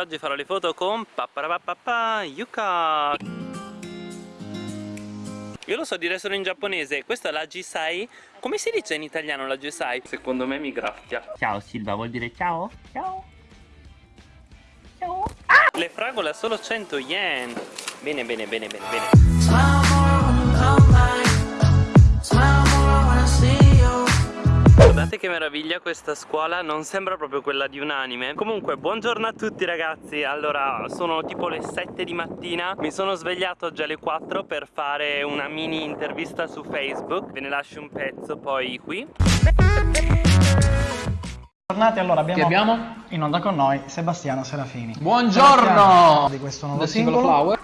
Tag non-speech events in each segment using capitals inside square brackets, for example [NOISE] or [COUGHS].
Oggi farò le foto con Papparapapappa Yuka Io lo so dire solo in giapponese Questa è la Jisai Come si dice in italiano la Jisai? Secondo me mi graffia. Ciao Silva, vuol dire ciao? Ciao. Ciao. Ah! Le fragole a solo 100 yen. Bene bene bene bene bene Guardate che meraviglia questa scuola, non sembra proprio quella di un anime. Comunque, buongiorno a tutti ragazzi. Allora, sono tipo le 7 di mattina. Mi sono svegliato oggi alle 4 per fare una mini intervista su Facebook. Ve ne lascio un pezzo poi qui. Tornati, allora abbiamo, abbiamo, in onda con noi Sebastiano Serafini. Buongiorno! Sebastiano di questo nuovo The singolo. Flower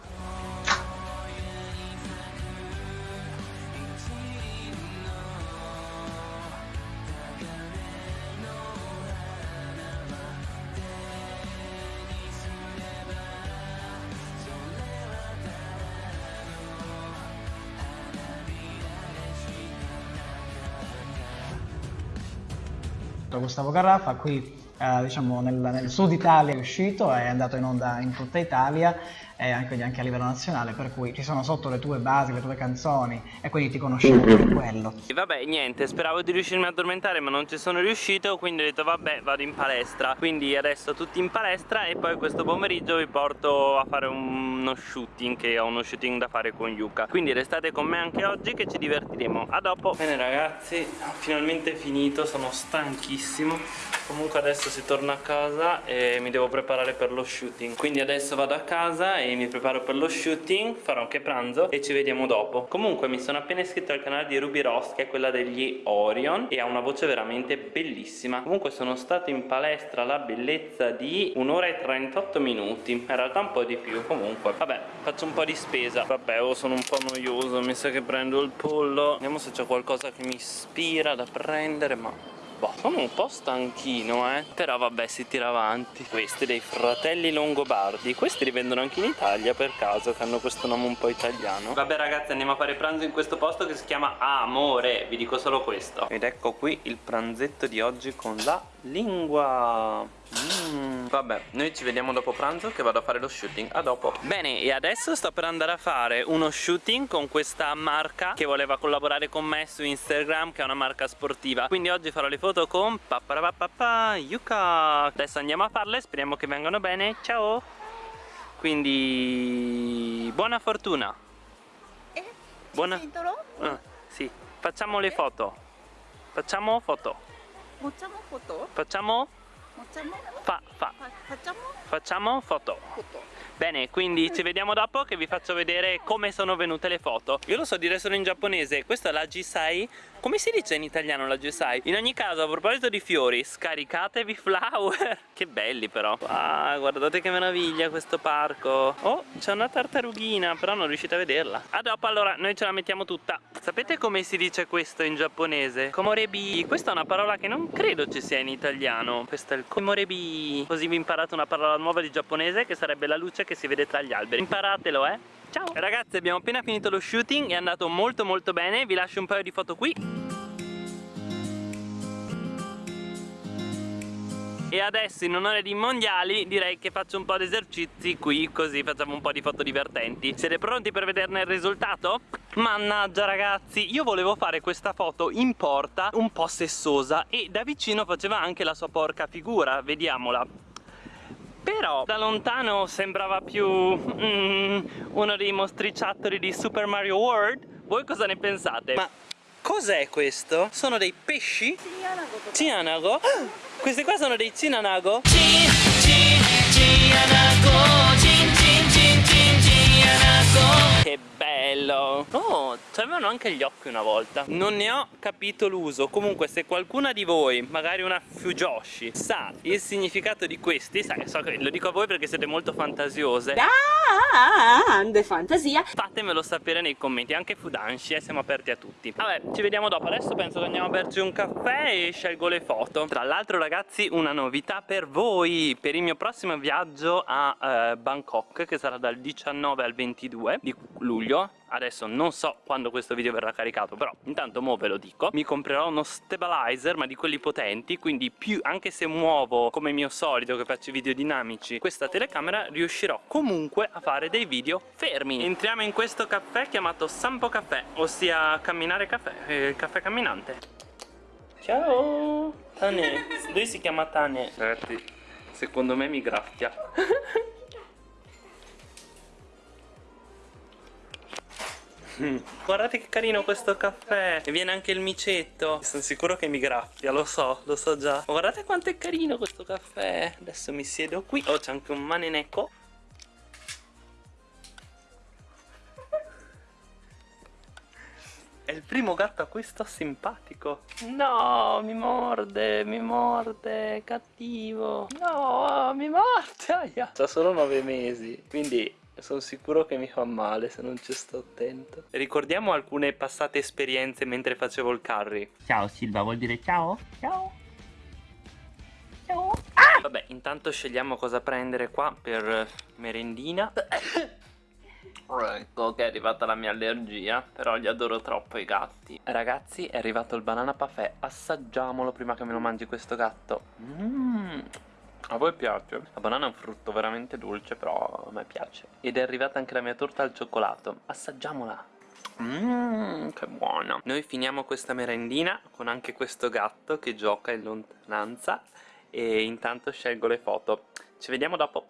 Gustavo Garraffa, qui eh, diciamo nel, nel, sud Italia è uscito, è andato in onda in tutta Italia e anche, anche, a livello nazionale, per cui ci sono sotto le tue basi, le tue canzoni e quindi ti conoscevo per quello. E vabbè, niente, speravo di riuscirmi ad addormentare ma non ci sono riuscito, quindi ho detto vabbè vado in palestra. Quindi adesso tutti in palestra e poi questo pomeriggio vi porto a fare uno shooting, che ho uno shooting da fare con Yuka. Quindi restate con me anche oggi che ci divertiremo. A dopo! Bene ragazzi, ho finalmente finito, sono stanchissimo. Comunque adesso si torna a casa e mi devo preparare per lo shooting. Quindi adesso vado a casa e e mi preparo per lo shooting farò anche pranzo e ci vediamo dopo. Comunque mi sono appena iscritto al canale di Ruby Ross che è quella degli Orion e ha una voce veramente bellissima. Comunque sono stato in palestra alla bellezza di un'ora e 38 minuti. In realtà un po' di più. Comunque vabbè faccio un po' di spesa. Vabbè oh, sono un po' noioso. Mi sa che prendo il pollo. Vediamo se c'è qualcosa che mi ispira da prendere ma Boh, sono un po' stanchino, eh. Però vabbè, si tira avanti. Questi dei fratelli Longobardi. Questi li vendono anche in Italia per caso, che hanno questo nome un po' italiano. Vabbè ragazzi, andiamo a fare pranzo in questo posto che si chiama Amore. Vi dico solo questo. Ed ecco qui il pranzetto di oggi con la lingua. Mm. Vabbè, noi ci vediamo dopo pranzo che vado a fare lo shooting, a dopo. Bene, e adesso sto per andare a fare uno shooting con questa marca che voleva collaborare con me su Instagram, che è una marca sportiva. Quindi oggi farò le foto con Papparapapappa Yuka. Adesso andiamo a farle, speriamo che vengano bene, ciao. Quindi... buona fortuna. Eh? Buona... Ah, sì, facciamo le foto. Facciamo foto もちゃもこと？ぽちゃも Facciamo? Fa, fa. Facciamo? Facciamo foto. Foto. Bene, quindi ci vediamo dopo che vi faccio vedere come sono venute le foto Io lo so dire solo in giapponese, questa è la Jisai Come si dice in italiano la Jisai? In ogni caso, a proposito di fiori, scaricatevi flower [LAUGHS] Che belli però Ah, guardate che meraviglia questo parco Oh, c'è una tartarughina, però non riuscite a vederla A dopo allora, noi ce la mettiamo tutta Sapete come si dice questo in giapponese? Komorebi Questa è una parola che non credo ci sia in italiano Questo è il komorebi Così vi imparate una parola nuova di giapponese che sarebbe la luce che si vede tra gli alberi. Imparatelo eh. Ciao. Ragazzi abbiamo appena finito lo shooting È andato molto molto bene. Vi lascio un paio di foto qui E adesso in onore dei mondiali direi che faccio un po' di esercizi qui così facciamo un po' di foto divertenti Siete pronti per vederne il risultato? Mannaggia ragazzi, io volevo fare questa foto in porta un po' sessosa e da vicino faceva anche la sua porca figura, vediamola però da lontano sembrava più mm, uno dei mostriciattoli di Super Mario World voi cosa ne pensate? Ma cos'è questo? Sono dei pesci? Cianago Cianago? Questi qua sono dei Cinanago? Cin, cin, Cinanago Cin, cin, cin, cin, Cinanago bello. Oh, avevano anche gli occhi una volta. Non ne ho capito l'uso. Comunque se qualcuna di voi, magari una Fujoshi Sa il significato di questi sai, so che Lo dico a voi perché siete molto fantasiose. Grande fantasia. Fatemelo sapere nei commenti Anche Fudanshi, eh, siamo aperti a tutti. Vabbè, ci vediamo dopo. Adesso penso che andiamo a berci un caffè E scelgo le foto. Tra l'altro ragazzi, una novità per voi. Per il mio prossimo viaggio a eh, Bangkok Che sarà dal 19 al 22 di luglio adesso non so quando questo video verrà caricato però intanto mo ve lo dico. Mi comprerò uno stabilizer ma di quelli potenti quindi più anche se muovo come mio solito che faccio video dinamici questa telecamera riuscirò comunque a fare dei video fermi. Entriamo in questo caffè chiamato Sampo Caffè ossia camminare caffè eh, caffè camminante. Ciao Tane. [LAUGHS] Lui si chiama Tane. Ragazzi secondo me mi graffia [LAUGHS] Guardate che carino questo caffè. E viene anche il micetto. Sono sicuro che mi graffia, lo so, lo so già. Guardate quanto è carino questo caffè. Adesso mi siedo qui. Oh c'è anche un manenecco È il primo gatto a cui sto simpatico. No, mi morde, mi morde, cattivo. No, mi morde aia. Ha solo nove mesi Quindi sono sicuro che mi fa male se non ci sto attento Ricordiamo alcune passate esperienze mentre facevo il curry Ciao Silva, vuol dire ciao? Ciao. Ciao. Vabbè, intanto scegliamo cosa prendere qua per merendina [COUGHS] Ecco che è arrivata la mia allergia Però li adoro troppo i gatti Ragazzi è arrivato il banana parfait Assaggiamolo prima che me lo mangi questo gatto Mmm a voi piace? La banana è un frutto veramente dolce però a me piace. Ed è arrivata anche la mia torta al cioccolato. Assaggiamola. Mmm, che buona. Noi finiamo questa merendina con anche questo gatto che gioca in lontananza E intanto scelgo le foto. Ci vediamo dopo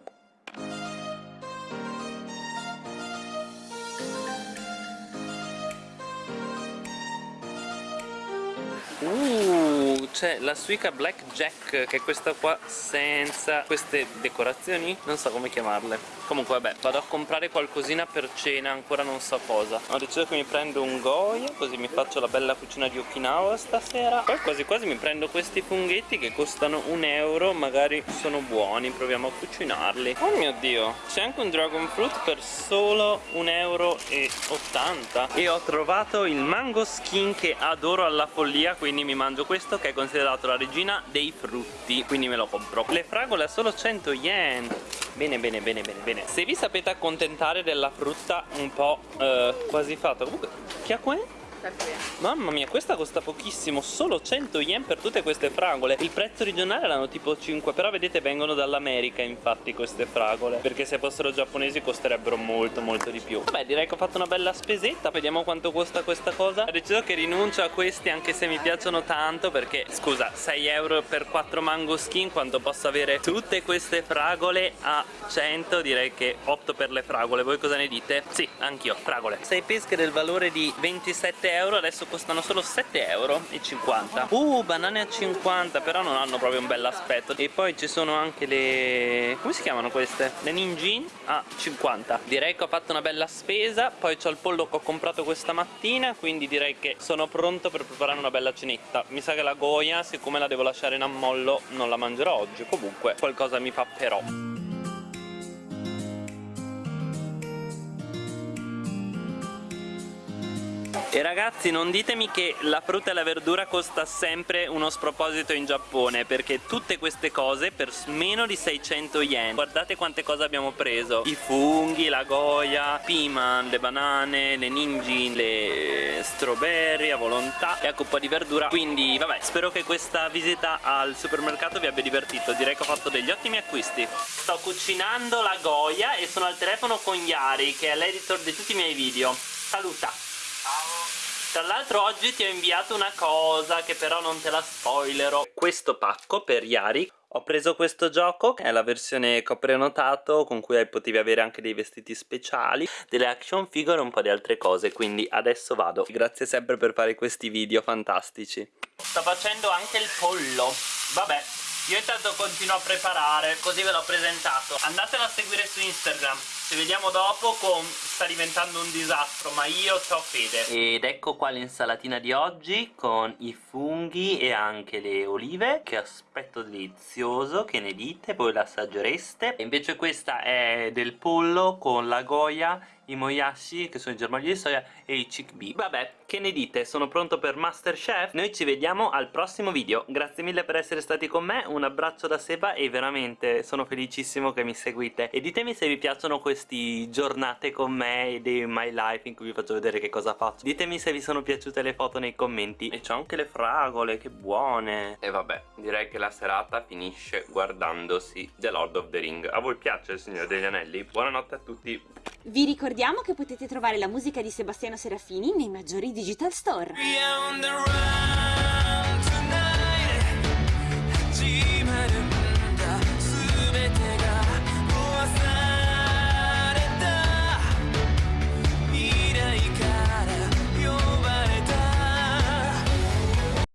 c'è la Suica Black Jack Che è questa qua senza queste decorazioni Non so come chiamarle. Comunque vabbè, vado a comprare qualcosina per cena Ancora non so cosa. Ho deciso che mi prendo un Goya Così mi faccio la bella cucina di Okinawa stasera. Poi quasi quasi mi prendo questi funghetti Che costano un euro Magari sono buoni, proviamo a cucinarli. Oh mio dio, c'è anche un dragon fruit Per solo un euro e 80 E ho trovato il mango skin Che adoro alla follia quindi mi mangio questo che è considerato la regina dei frutti quindi me lo compro. Le fragole a solo 100 yen. Bene bene bene bene bene. Se vi sapete accontentare della frutta un po' eh, quasi fatta comunque che acqua è? Mamma mia, questa costa pochissimo, solo 100 yen per tutte queste fragole. Il prezzo regionale erano tipo 5, però vedete vengono dall'America infatti queste fragole. Perché se fossero giapponesi costerebbero molto molto di più. Vabbè, direi che ho fatto una bella spesetta, vediamo quanto costa questa cosa. Ho deciso che rinuncio a questi anche se mi piacciono tanto Perché, scusa, 6 euro per 4 mango skin Quando posso avere tutte queste fragole a 100 Direi che opto per le fragole, voi cosa ne dite? Sì, anch'io, fragole. 6 pesche del valore di 27 euro adesso costano solo 7 euro 50 uh banane a 50 però non hanno proprio un bel aspetto. E poi ci sono anche le come si chiamano queste? le ninjin a 50 direi che ho fatto una bella spesa poi c'ho il pollo che ho comprato questa mattina quindi direi che sono pronto per preparare una bella cenetta. Mi sa che la goia siccome la devo lasciare in ammollo non la mangerò oggi. Comunque qualcosa mi papperò E ragazzi non ditemi che la frutta e la verdura costa sempre uno sproposito in Giappone Perché tutte queste cose per meno di 600 yen. Guardate quante cose abbiamo preso. I funghi, la goya, piman, le banane, le ninjin, le strawberry a volontà E anche un po' di verdura. Quindi vabbè spero che questa visita al supermercato vi abbia divertito. Direi che ho fatto degli ottimi acquisti. Sto cucinando la goya e sono al telefono con Yari Che è l'editor di tutti i miei video. Saluta tra l'altro oggi ti ho inviato una cosa che però non te la spoilerò Questo pacco per Yari ho preso questo gioco, che è la versione che ho prenotato, con cui potevi avere anche dei vestiti speciali, delle action figure e un po' di altre cose, quindi adesso vado. Grazie sempre per fare questi video fantastici. Sto facendo anche il pollo, vabbè, io intanto continuo a preparare, così ve l'ho presentato. Andatelo a seguire su Instagram. Ci vediamo dopo con... sta diventando un disastro, ma io ho fede. Ed ecco qua l'insalatina di oggi con i funghi e anche le olive. Che aspetto delizioso, che ne dite? Voi l'assaggereste. E invece questa è del pollo con la goia moyashi che sono i germogli di soia e i chickpea vabbè che ne dite? Sono pronto per Masterchef? Noi ci vediamo al prossimo video. Grazie mille per essere stati con me un abbraccio da Seba e veramente sono felicissimo che mi seguite. E ditemi se vi piacciono queste giornate con me e dei my life in cui vi faccio vedere che cosa faccio. Ditemi se vi sono piaciute le foto nei commenti. E c'ho anche le fragole che buone. E vabbè direi che la serata finisce guardandosi The Lord of the Ring. A voi piace Signore degli Anelli? buonanotte a tutti. Vi ricordiamo che potete trovare la musica di Sebastiano Serafini nei maggiori digital store.